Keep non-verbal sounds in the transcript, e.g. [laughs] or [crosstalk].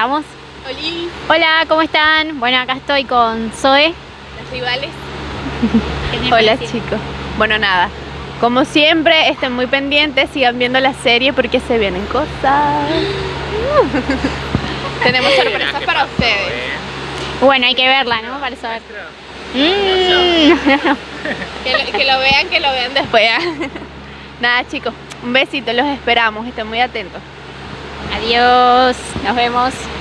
estamos. Hola. Hola, ¿cómo están? Bueno, acá estoy con Zoe. Las rivales. [laughs] Hola chicos. Bueno, nada. Como siempre, estén muy pendientes, sigan viendo la serie porque se vienen cosas. [laughs] Tenemos sorpresas para ustedes. Bueno, hay que verla, ¿no? Para saber. Mm. Que lo, que lo vean, que lo vean después. [laughs] Nada chicos, un besito, los esperamos, estén muy atentos. Adiós, nos vemos.